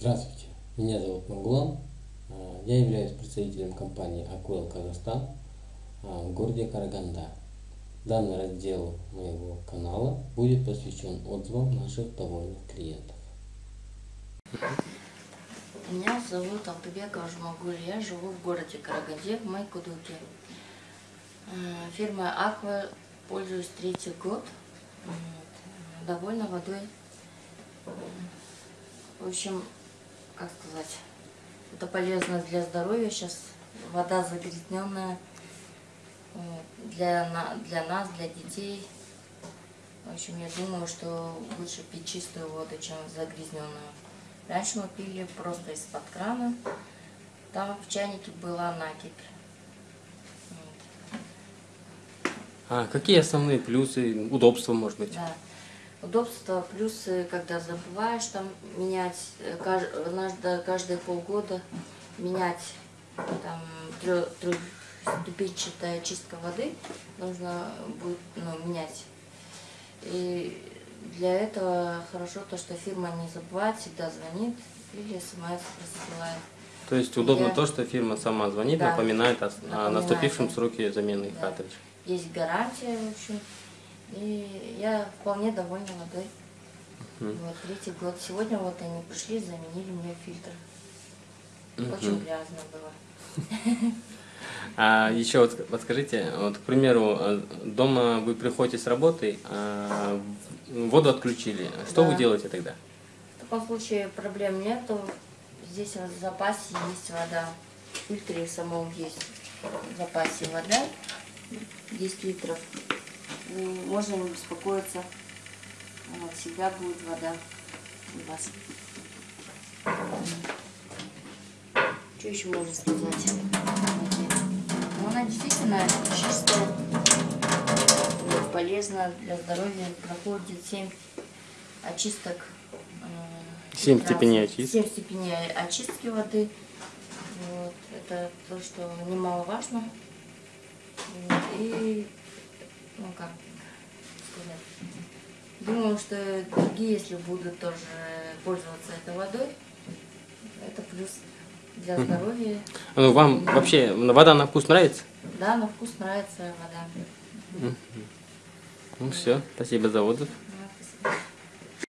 Здравствуйте, меня зовут Магулан. А, Я являюсь представителем компании Аквел Казахстан а, в городе Караганда. Данный раздел моего канала будет посвящен отзывам наших довольных клиентов. Меня зовут Алтыбекова Жмагуль, я живу в городе Караганде, в Майкудуке. Фирма Аква пользуюсь третий год, довольна водой. В общем, как сказать, это полезно для здоровья, сейчас вода загрязненная Вот. для, для нас, для детей. В общем, я думаю, что лучше пить чистую воду, чем загрязненную. Раньше мы пили просто из-под крана. Там в чайнике была накипь. Вот. А какие основные плюсы, удобства, может быть? Да. Удобство, плюсы, когда забываешь там менять, э, каж- надо каждые полгода менять там трехступенчатая чистка воды нужно будет ну, менять. И для этого хорошо то, что фирма не забывает, всегда звонит или смс присылает. То есть удобно Я- то, что фирма сама звонит, Да. напоминает о, о Напоминает, наступившем да. сроке замены Да. картриджа. Есть гарантия, в общем. И я вполне довольна водой. Мгм. Вот третий год. Сегодня вот они пришли, заменили мне фильтр. Очень Мгм. грязно было. А еще вот вот скажите, вот, к примеру, э, дома вы приходите с работы, а воду отключили. Что Да. вы делаете тогда? В таком случае проблем нету. Здесь вот в запасе есть вода. В фильтре самом есть в запасе вода. 10 литров. И Можно не беспокоиться. Вот, всегда будет вода у вас. Что еще можно сказать? Ну, она действительно чистая, полезна для здоровья. Проходит 7 очисток. э, Семь раз- степеней очистки. Семь степеней очистки воды. Вот, это то, что немаловажно. И, ну как сказать, думаю, что другие, если будут тоже пользоваться этой водой, это плюс для здоровья. Ну, вам вообще вода на вкус нравится? Да, на вкус нравится вода. Ну все, спасибо за отзыв.